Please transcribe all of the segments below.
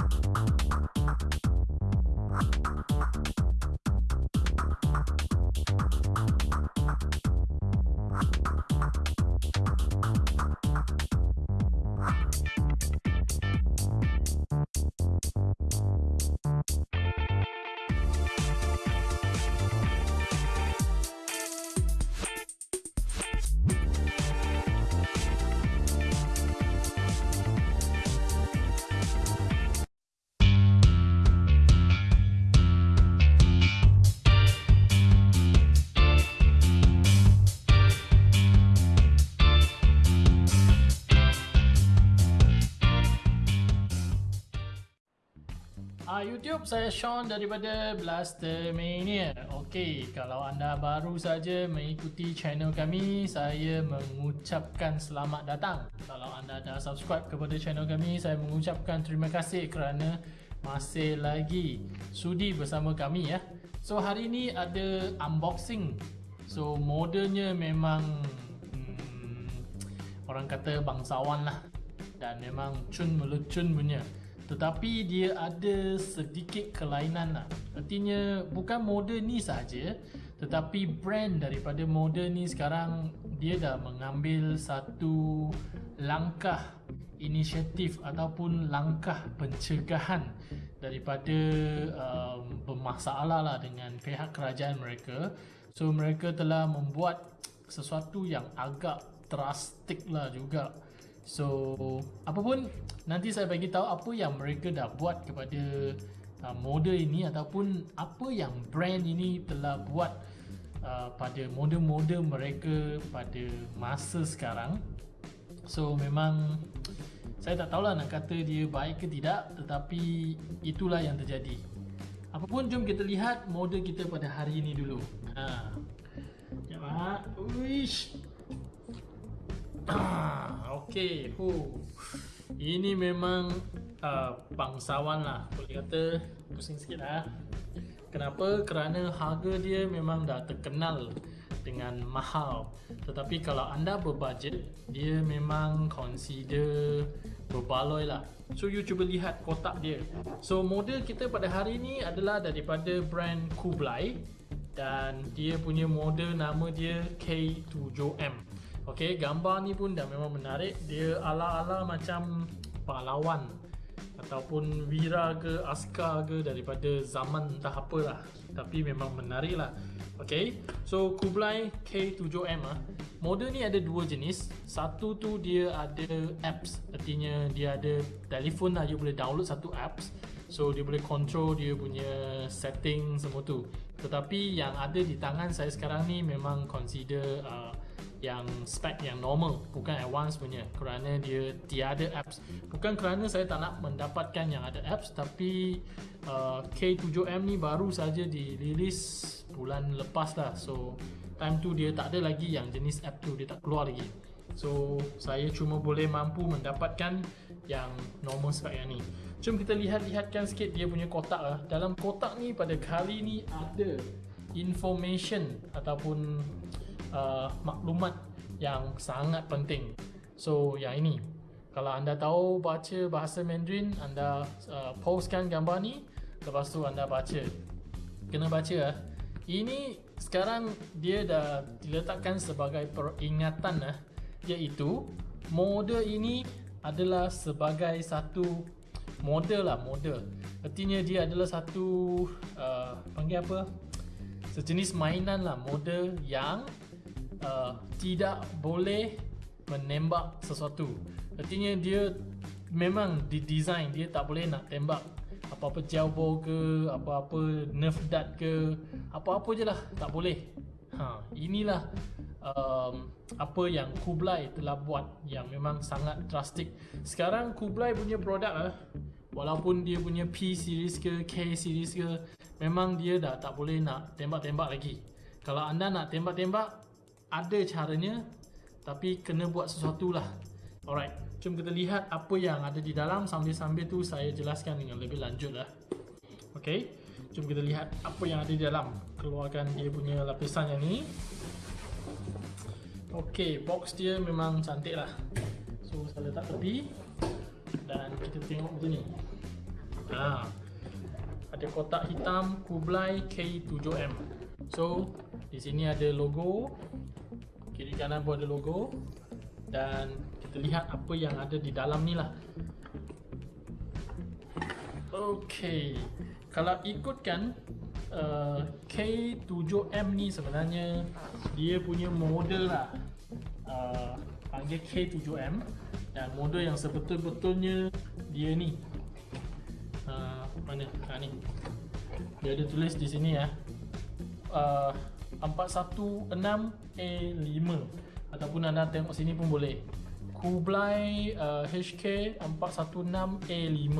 Uh, YouTube saya Sean daripada Blaster Mania. Okey, kalau anda baru saja mengikuti channel kami, saya mengucapkan selamat datang. Kalau anda dah subscribe kepada channel kami, saya mengucapkan terima kasih kerana masih lagi sudi bersama kami ya. So hari ini ada unboxing. So modelnya memang hmm, orang kata bangsawan lah dan memang cun melecun punya tetapi dia ada sedikit kelainan lah. Artinya bukan model ni saja tetapi brand daripada model ni sekarang dia dah mengambil satu langkah inisiatif ataupun langkah pencegahan daripada um, bermasalah lah dengan pihak kerajaan mereka. So mereka telah membuat sesuatu yang agak drastik lah juga So apapun nanti saya bagi tahu apa yang mereka dah buat kepada uh, model ini ataupun apa yang brand ini telah buat uh, pada model-model mereka pada masa sekarang. So memang saya tak tahulah nak kata dia baik ke tidak tetapi itulah yang terjadi. Apapun jom kita lihat model kita pada hari ini dulu. Ha. Sekejap ha. Uish. Ah, okay. Huh. Ini memang uh, bangsawan lah. Boleh kata pusing sikit lah. Kenapa? Kerana harga dia memang dah terkenal dengan mahal. Tetapi kalau anda berbudget, dia memang consider berbaloi lah. So you cuba lihat kotak dia. So model kita pada hari ni adalah daripada brand Kublai dan dia punya model nama dia K7M. Okey, gambar ni pun dah memang menarik. Dia ala-ala macam pahlawan ataupun wira ke askar ke daripada zaman entah apalah. Tapi memang menarik lah. Okey, so Kublai K7M ah. Model ni ada dua jenis. Satu tu dia ada apps. Artinya dia ada telefon lah. You boleh download satu apps. So dia boleh control dia punya setting semua tu. Tetapi yang ada di tangan saya sekarang ni memang consider uh, yang spec yang normal. Bukan advance punya. Kerana dia tiada apps. Bukan kerana saya tak nak mendapatkan yang ada apps tapi uh, K7M ni baru saja dirilis bulan lepas lah. So time tu dia tak ada lagi yang jenis app tu. Dia tak keluar lagi. So saya cuma boleh mampu mendapatkan yang normal spec yang ni. Jom kita lihat-lihatkan sikit dia punya kotak lah. Dalam kotak ni pada kali ni ada information ataupun uh, maklumat yang sangat penting. So yang ini, kalau anda tahu baca bahasa Mandarin, anda uh, postkan gambar ni, lepas tu anda baca. Kena baca lah. Ini sekarang dia dah diletakkan sebagai peringatan lah, iaitu model ini adalah sebagai satu model lah model. Artinya dia adalah satu uh, panggil apa? Sejenis mainan lah model yang uh, tidak boleh menembak sesuatu. Artinya dia memang didesign dia tak boleh nak tembak apa-apa jauh ke, apa-apa nerf dart ke, apa-apa je lah tak boleh. Ha, inilah um, apa yang Kublai telah buat yang memang sangat drastik. Sekarang Kublai punya produk lah, walaupun dia punya P series ke K series ke, memang dia dah tak boleh nak tembak-tembak lagi. Kalau anda nak tembak-tembak, ada caranya tapi kena buat sesuatu lah alright jom kita lihat apa yang ada di dalam sambil-sambil tu saya jelaskan dengan lebih lanjut lah ok jom kita lihat apa yang ada di dalam keluarkan dia punya lapisan yang ni ok box dia memang cantik lah so saya letak tepi dan kita tengok macam ni Ha. Ada kotak hitam Kublai K7M. So, di sini ada logo. Kiri kanan pun ada logo. Dan kita lihat apa yang ada di dalam ni lah. Okay. Kalau ikutkan uh, K7M ni sebenarnya dia punya model lah. Uh, panggil K7M dan model yang sebetul-betulnya dia ni. Uh, mana? Ha ni. Dia ada tulis di sini ya. Uh, 416A5 ataupun anda tengok sini pun boleh. Kublai uh, HK 416A5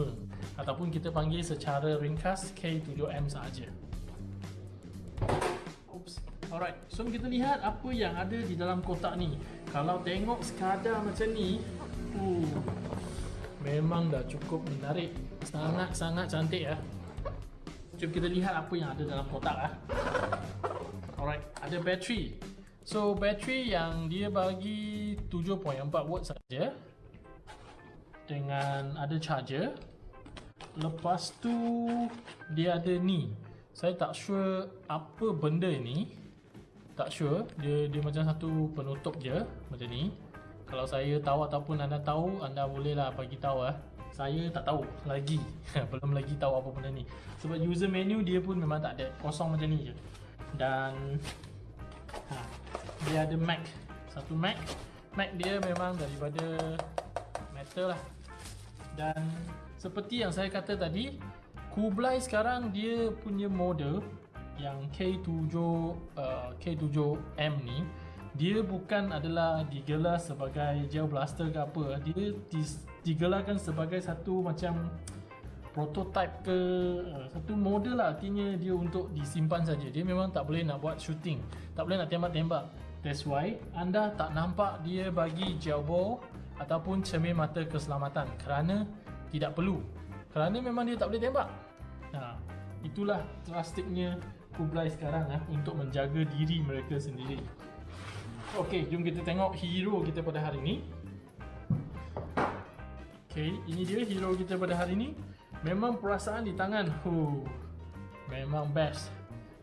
ataupun kita panggil secara ringkas K7M saja. Oops. Alright, so kita lihat apa yang ada di dalam kotak ni. Kalau tengok sekadar macam ni, uh, memang dah cukup menarik. Sangat-sangat cantik ya. Jom kita lihat apa yang ada dalam kotak ah. Alright, ada bateri. So bateri yang dia bagi 7.4 watt saja dengan ada charger. Lepas tu dia ada ni. Saya tak sure apa benda ni. Tak sure. Dia dia macam satu penutup je macam ni. Kalau saya tahu ataupun anda tahu, anda bolehlah bagi tahu ah. Saya tak tahu lagi. Belum lagi tahu apa benda ni. Sebab user menu dia pun memang tak ada. Kosong macam ni je. Dan ha, dia ada Mac. Satu Mac. Mac dia memang daripada metal lah. Dan seperti yang saya kata tadi Kublai sekarang dia punya model yang K7 uh, K7M ni dia bukan adalah digelar sebagai gel blaster ke apa. Dia digelarkan sebagai satu macam prototype ke uh, satu model lah artinya dia untuk disimpan saja dia memang tak boleh nak buat shooting tak boleh nak tembak-tembak That's why anda tak nampak dia bagi ball ataupun cermin mata keselamatan kerana tidak perlu. Kerana memang dia tak boleh tembak. Nah, itulah drastiknya Kublai sekarang ah untuk menjaga diri mereka sendiri. Okey, jom kita tengok hero kita pada hari ini. Okey, ini dia hero kita pada hari ini. Memang perasaan di tangan, huh, memang best.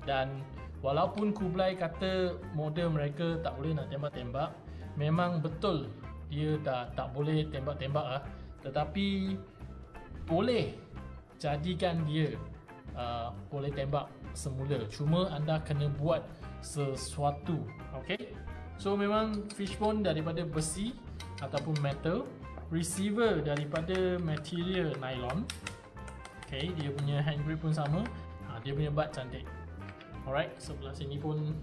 Dan Walaupun Kublai kata model mereka tak boleh nak tembak-tembak Memang betul dia dah tak boleh tembak-tembak lah. Tetapi boleh jadikan dia uh, boleh tembak semula. Cuma anda kena buat sesuatu Okay So memang fishbone daripada besi ataupun metal Receiver daripada material nylon Okay, dia punya hand grip pun sama ha, Dia punya butt cantik Alright, sebelah sini pun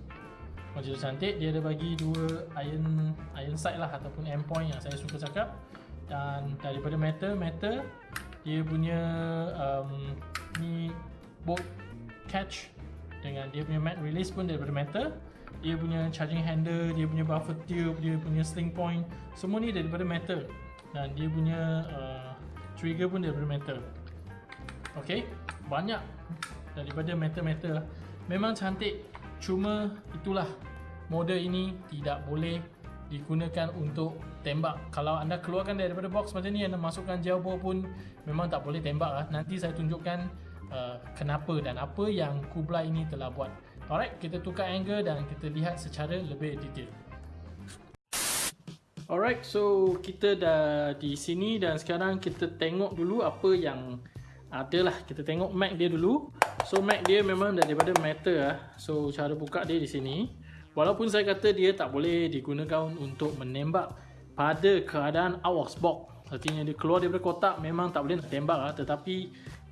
macam cantik. Dia ada bagi dua iron iron sight lah ataupun end point yang saya suka cakap. Dan daripada metal, metal dia punya um, ni bolt catch dengan dia punya mat release pun daripada metal. Dia punya charging handle, dia punya buffer tube, dia punya sling point, semua ni daripada metal. Dan dia punya uh, trigger pun daripada metal. Okay, banyak daripada metal-metal. Memang cantik. Cuma itulah. Model ini tidak boleh digunakan untuk tembak. Kalau anda keluarkan daripada box macam ni Anda masukkan ball pun Memang tak boleh tembak lah. Nanti saya tunjukkan uh, Kenapa dan apa yang Kublai ini telah buat. Alright, kita tukar angle dan kita lihat secara lebih detail. Alright, so kita dah di sini dan sekarang kita tengok dulu apa yang adalah kita tengok Mac dia dulu So Mac dia memang daripada metal lah. So cara buka dia di sini. Walaupun saya kata dia tak boleh digunakan untuk menembak pada keadaan of box. Artinya dia keluar daripada kotak memang tak boleh nak tembak lah. Tetapi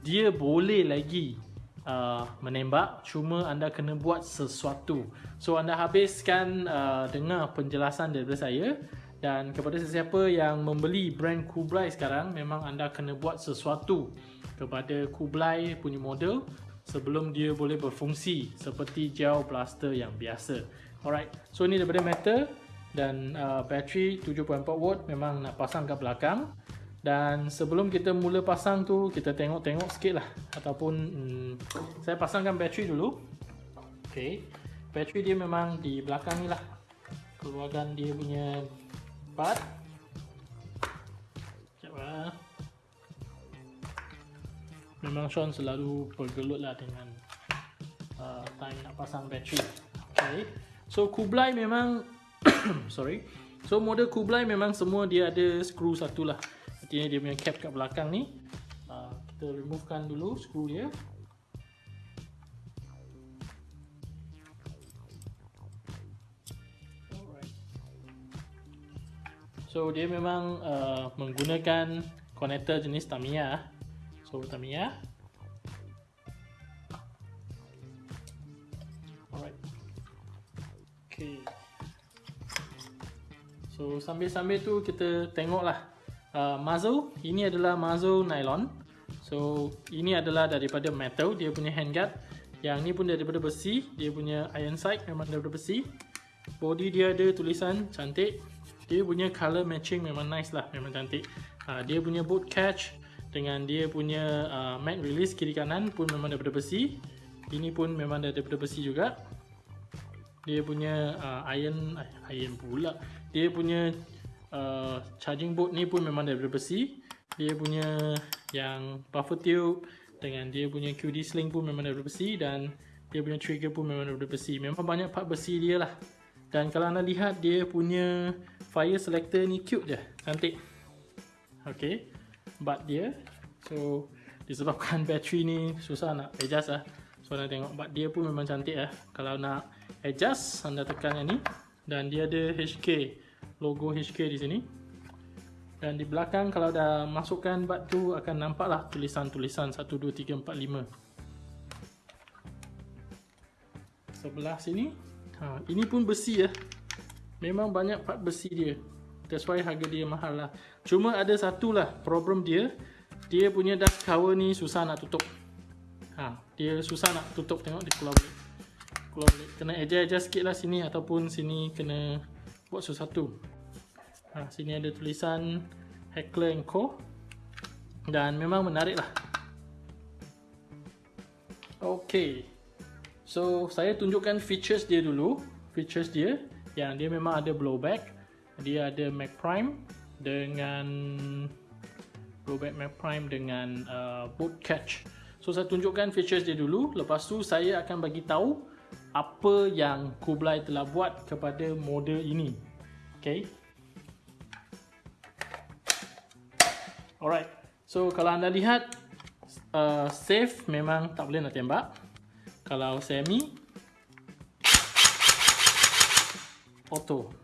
dia boleh lagi uh, menembak. Cuma anda kena buat sesuatu. So anda habiskan uh, dengar penjelasan daripada saya. Dan kepada sesiapa yang membeli brand Kublai sekarang Memang anda kena buat sesuatu Kepada Kublai punya model sebelum dia boleh berfungsi seperti gel blaster yang biasa. Alright, so ini daripada metal dan uh, bateri 7.4 watt memang nak pasang ke belakang. Dan sebelum kita mula pasang tu, kita tengok-tengok sikit lah ataupun hmm, saya pasangkan bateri dulu. Okay, bateri dia memang di belakang ni lah. Keluarkan dia punya part. Memang Sean selalu bergelut lah dengan uh, time nak pasang bateri. Okay. So Kublai memang sorry. So model Kublai memang semua dia ada skru satu lah. Artinya dia punya cap kat belakang ni. Uh, kita removekan dulu skru dia. So dia memang uh, menggunakan connector jenis Tamiya. So Tamiya. Alright. Okay. So sambil-sambil tu kita tengoklah uh, muzzle. Ini adalah muzzle nylon. So ini adalah daripada metal. Dia punya handguard. Yang ni pun daripada besi. Dia punya iron sight memang daripada besi. Body dia ada tulisan cantik dia punya color matching memang nice lah memang cantik uh, dia punya boot catch dengan dia punya uh, matte release kiri kanan pun memang daripada besi. Ini pun memang daripada besi juga. Dia punya uh, iron iron pula. Dia punya uh, charging board ni pun memang daripada besi. Dia punya yang buffer tube dengan dia punya QD sling pun memang daripada besi dan dia punya trigger pun memang daripada besi. Memang banyak part besi dia lah. Dan kalau anda lihat dia punya fire selector ni cute je, cantik. Okay, but dia. So disebabkan bateri ni susah nak adjust lah. So anda tengok but dia pun memang cantik lah. Kalau nak adjust anda tekan yang ni dan dia ada HK logo HK di sini. Dan di belakang kalau dah masukkan bat tu akan nampak lah tulisan-tulisan 1, 2, 3, 4, 5 Sebelah sini ha, Ini pun besi ya. Memang banyak part besi dia. That's why harga dia mahal lah. Cuma ada satu lah problem dia. Dia punya dust cover ni susah nak tutup. Ha, dia susah nak tutup. Tengok dia keluar balik. Keluar balik. Kena adjust-adjust sikit lah sini. Ataupun sini kena buat sesuatu. Ha, sini ada tulisan Heckler Co. Dan memang menarik lah. Okay. So saya tunjukkan features dia dulu Features dia Yang dia memang ada blowback Dia ada Mac Prime Dengan Blowback Mac Prime dengan uh, boot catch So saya tunjukkan features dia dulu. Lepas tu saya akan bagi tahu Apa yang Kublai telah buat kepada model ini. Okay? Alright. So kalau anda lihat uh, Safe memang tak boleh nak tembak. Kalau semi auto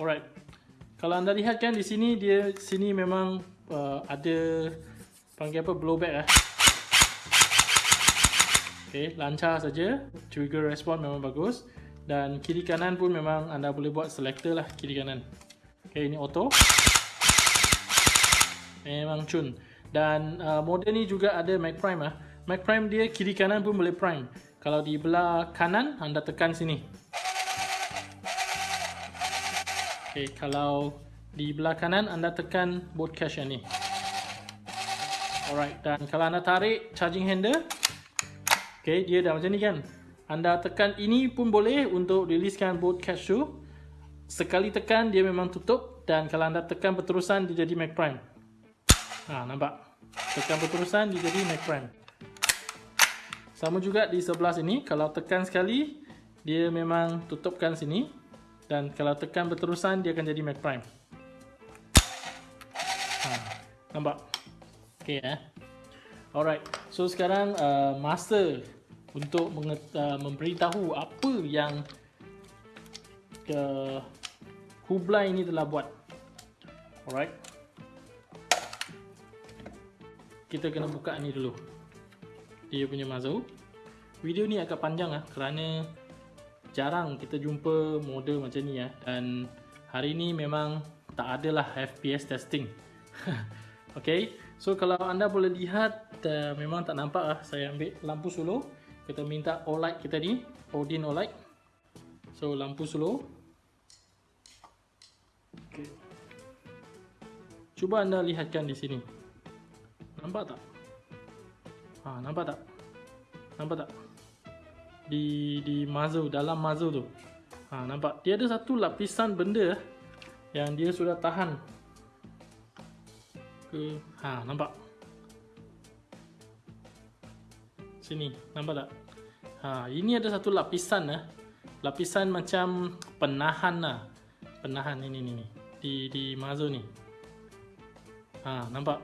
alright kalau anda lihat kan di sini dia sini memang uh, ada panggil apa blowback eh Okay, lancar saja. Trigger respon memang bagus. Dan kiri kanan pun memang anda boleh buat selector lah kiri kanan. Okay, ini auto. Memang cun. Dan uh, model ni juga ada Mac Prime lah. Mac Prime dia kiri kanan pun boleh prime. Kalau di belah kanan, anda tekan sini. Okay, kalau di belah kanan, anda tekan boot cache ni. Alright, dan kalau anda tarik charging handle, okay, dia dah macam ni kan. Anda tekan ini pun boleh untuk releasekan boot cache tu. Sekali tekan, dia memang tutup. Dan kalau anda tekan berterusan, dia jadi Mac Prime. Ha, nampak? Tekan berterusan, dia jadi Mac Prime. Sama juga di sebelah sini, kalau tekan sekali, dia memang tutupkan sini. Dan kalau tekan berterusan, dia akan jadi Mac Prime. Ha, nampak? Okay eh. Alright, so sekarang uh, masa untuk uh, memberitahu apa yang ke Kublai ini telah buat. Alright. Kita kena buka ni dulu dia punya muzzle video ni agak panjang lah kerana jarang kita jumpa model macam ni ya. Dan hari ni memang tak ada lah FPS testing. Ok so kalau anda boleh lihat uh, memang tak nampak lah saya ambil lampu solo kita minta OLED kita ni Odin OLED so lampu solo okay. cuba anda lihatkan di sini. Nampak tak? Ha, nampak tak? Nampak tak? Di di muzzle, dalam muzzle tu. Ha, nampak? Dia ada satu lapisan benda yang dia sudah tahan. Ke, ha, nampak? Sini, nampak tak? Ha, ini ada satu lapisan lah. Lapisan macam penahan lah. Penahan ini ni ni. Di di muzzle ni. Ha, nampak?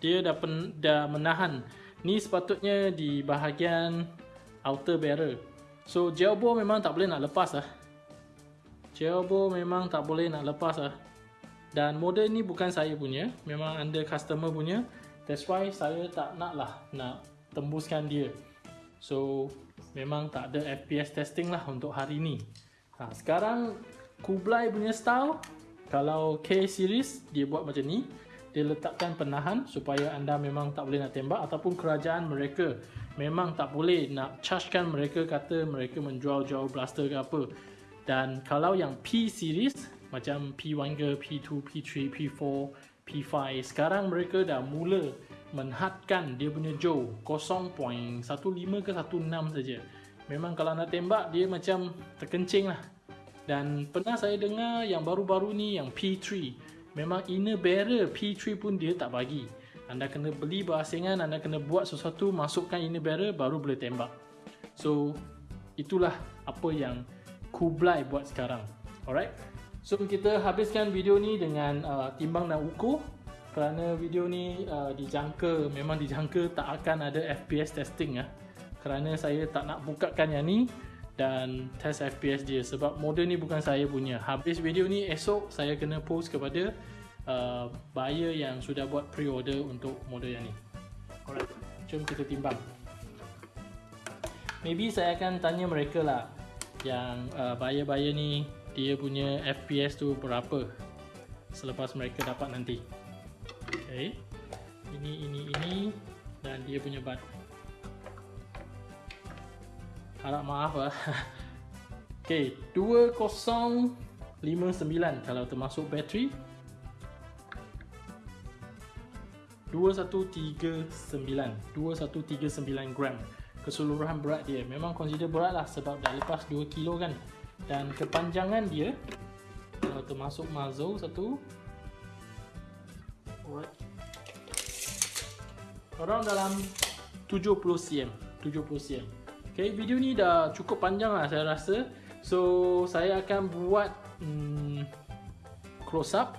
Dia dah pen, dah menahan. Ni sepatutnya di bahagian outer barrel. So gel bore memang tak boleh nak lepas lah. Gel bore memang tak boleh nak lepas lah. Dan model ni bukan saya punya, memang under customer punya. That's why saya tak nak lah nak tembuskan dia. So memang tak ada FPS testing lah untuk hari ni. Ha, sekarang Kublai punya style kalau K series dia buat macam ni dia letakkan penahan supaya anda memang tak boleh nak tembak ataupun kerajaan mereka memang tak boleh nak chargekan mereka kata mereka menjual-jual blaster ke apa. Dan kalau yang P series macam P1 ke P2, P3, P4, P5 sekarang mereka dah mula menhadkan dia punya jaw 0.15 ke 16 saja. Memang kalau nak tembak dia macam terkencing lah. Dan pernah saya dengar yang baru-baru ni yang P3 Memang inner barrel P3 pun dia tak bagi. Anda kena beli berasingan Anda kena buat sesuatu Masukkan inner barrel Baru boleh tembak. So Itulah apa yang Kublai buat sekarang. Alright? So kita habiskan video ni dengan uh, timbang dan ukur. Kerana video ni uh, dijangka Memang dijangka tak akan ada FPS testing ya. Kerana saya tak nak bukakan yang ni dan test FPS dia. Sebab model ni bukan saya punya. Habis video ni esok saya kena post kepada uh, buyer yang sudah buat pre-order untuk model yang ni. Alright. Jom kita timbang. Maybe saya akan tanya mereka lah yang uh, buyer-buyer ni dia punya FPS tu berapa selepas mereka dapat nanti. Ok ini ini ini. Dan dia punya bat harap maaf lah ok 2059 kalau termasuk bateri. 2139 2139 gram. Keseluruhan berat dia memang consider berat lah sebab dah lepas 2 kilo kan. Dan kepanjangan dia kalau termasuk muzzle satu. Orang dalam 70 cm 70 cm Okay, video ni dah cukup panjang lah saya rasa. So, saya akan buat hmm, close up.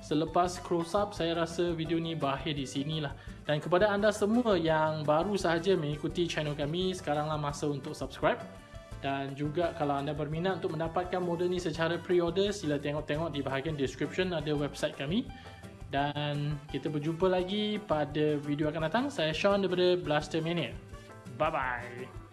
Selepas close up, saya rasa video ni berakhir di sini lah. Dan kepada anda semua yang baru sahaja mengikuti channel kami Sekaranglah masa untuk subscribe. Dan juga kalau anda berminat untuk mendapatkan model ni secara pre-order Sila tengok-tengok di bahagian description ada website kami. Dan kita berjumpa lagi pada video akan datang. Saya Sean daripada Blaster Mania Bye-bye